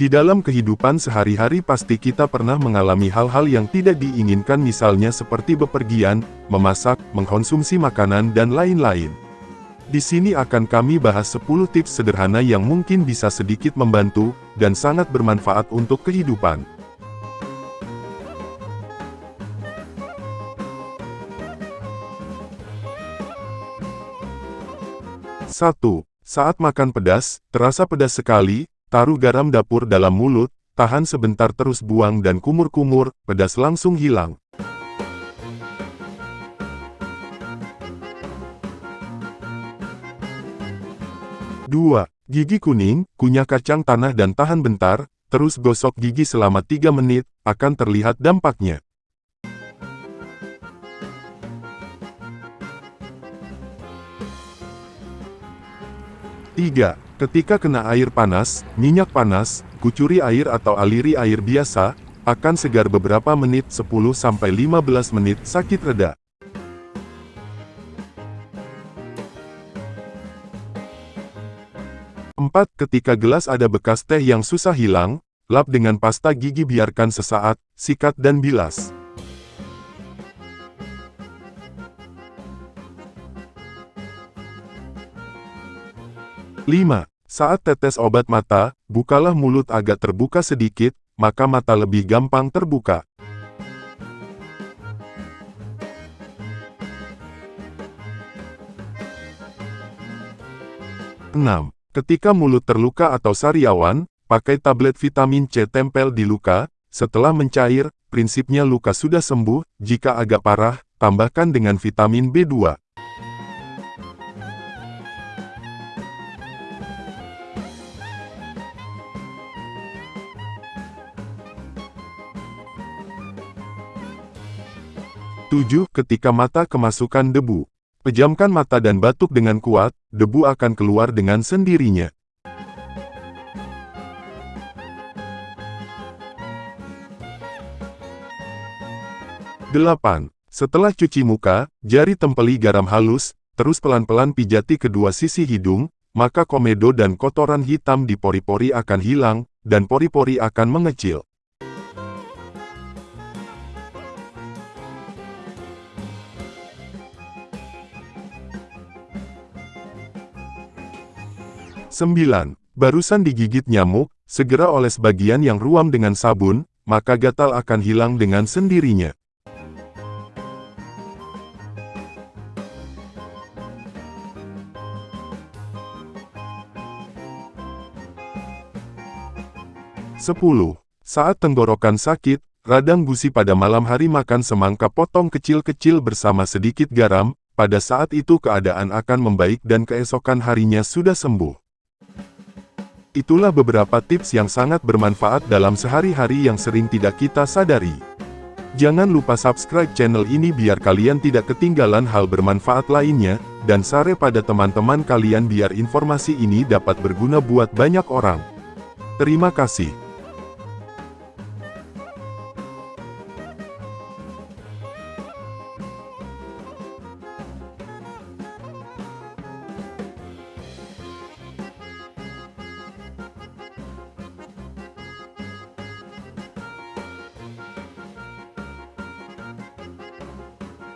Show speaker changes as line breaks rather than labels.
Di dalam kehidupan sehari-hari pasti kita pernah mengalami hal-hal yang tidak diinginkan misalnya seperti bepergian, memasak, mengkonsumsi makanan dan lain-lain. Di sini akan kami bahas 10 tips sederhana yang mungkin bisa sedikit membantu, dan sangat bermanfaat untuk kehidupan. 1. Saat makan pedas, terasa pedas sekali, taruh garam dapur dalam mulut, tahan sebentar terus buang dan kumur-kumur, pedas langsung hilang. Dua, Gigi kuning, kunyah kacang tanah dan tahan bentar, terus gosok gigi selama 3 menit, akan terlihat dampaknya. 3. Ketika kena air panas, minyak panas, kucuri air atau aliri air biasa, akan segar beberapa menit 10-15 menit sakit reda. 4. Ketika gelas ada bekas teh yang susah hilang, lap dengan pasta gigi biarkan sesaat, sikat dan bilas. 5. Saat tetes obat mata, bukalah mulut agak terbuka sedikit, maka mata lebih gampang terbuka. Enam. Ketika mulut terluka atau sariawan, pakai tablet vitamin C tempel di luka, setelah mencair, prinsipnya luka sudah sembuh, jika agak parah, tambahkan dengan vitamin B2. 7. Ketika mata kemasukan debu. Pejamkan mata dan batuk dengan kuat, debu akan keluar dengan sendirinya. Delapan. Setelah cuci muka, jari tempeli garam halus, terus pelan-pelan pijati kedua sisi hidung, maka komedo dan kotoran hitam di pori-pori akan hilang, dan pori-pori akan mengecil. 9. Barusan digigit nyamuk, segera oles bagian yang ruam dengan sabun, maka gatal akan hilang dengan sendirinya. Sepuluh. Saat tenggorokan sakit, radang gusi pada malam hari makan semangka potong kecil-kecil bersama sedikit garam, pada saat itu keadaan akan membaik dan keesokan harinya sudah sembuh. Itulah beberapa tips yang sangat bermanfaat dalam sehari-hari yang sering tidak kita sadari. Jangan lupa subscribe channel ini biar kalian tidak ketinggalan hal bermanfaat lainnya, dan share pada teman-teman kalian biar informasi ini dapat berguna buat banyak orang. Terima kasih.